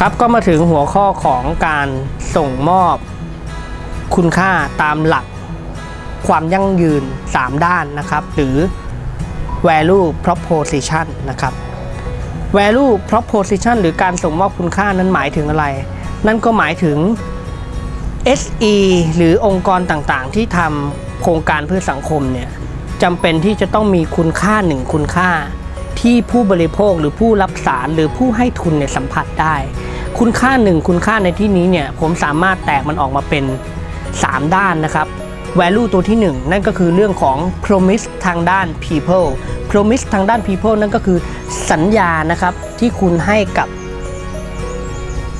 ครับก็มาถึงหัวข้อของการส่งมอบคุณค่าตามหลักความยั่งยืน 3 ด้านนะครับ หรือ value proposition นะครับ value proposition หรือการส่งมอบคุณค่านั้นหมายถึงอะไร นั่นก็หมายถึง SE หรือองค์กรต่างๆ ที่ทำโครงการเพื่อสังคมเนี่ยจำเป็นที่จะต้องมีคุณค่าหนึ่งคุณค่า ที่ผู้บริโภคหรือผู้รับสารหรือผู้ให้ทุนเนี่ยสัมผัสได้ คุณค่าหนึ่งคุณค่าในที่นี้เนี่ยผมสามารถแตกมันออกมาเป็น 3 ด้านนะครับ value ตัวที่ 1 นั่นก็คือเรื่องของ promise ทางด้าน people promise ทางด้าน people นั่นก็คือสัญญานะครับที่คุณให้กับ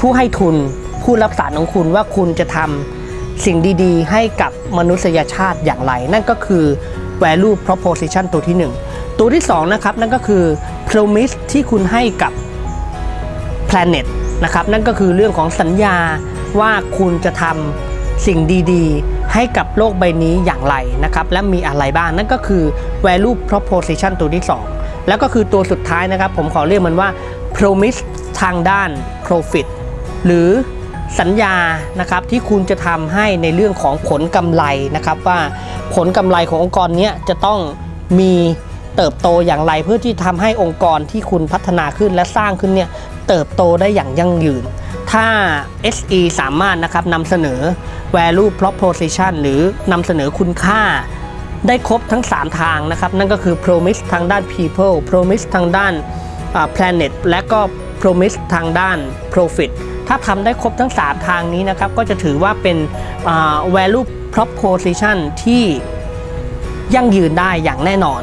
ผู้ให้ทุนผู้รับสารของคุณว่าคุณจะทำสิ่งดีๆ ให้กับมนุษยชาติอย่างไร นั่นก็คือ value proposition ตัวที่ 1 ตัวที่2นะครับนั่นก็คือ promise ที่คุณให้กับ planet นะครับนั่นก็คือเรื่องของสัญญาว่าคุณจะทำสิ่งดีๆ ให้กับโลกใบนี้อย่างไรนะครับและมีอะไรบ้างนั่นก็คือ value proposition ตัวที่ 2 แล้วก็คือตัวสุดท้ายนะครับ ผมขอเรียกมันว่า promise ทางด้าน profit หรือสัญญานะครับที่คุณจะทำให้ในเรื่องของผลกำไรนะครับว่าผลกำไรขององค์กรนี้จะต้องมี เติบโตอย่างไรเพื่อที่ทำให้องค์กรที่คุณพัฒนาขึ้นและสร้างขึ้นเนี่ยเติบโตได้อย่างยั่งยืน ถ้า SE สามารถนะครับนำเสนอ value proposition หรือนำเสนอคุณค่าได้ครบทั้ง 3 ทางนะครับ นั่นก็คือ promise ทางด้าน people promise ทางด้านอ่า planet และก็ promise ทางด้าน profit ถ้าทำได้ครบทั้ง 3 ทางนี้นะครับ ก็จะถือว่าเป็นอ่า value proposition ที่ยั่งยืนได้อย่างแน่นอน